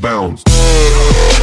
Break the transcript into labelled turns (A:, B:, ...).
A: bounce.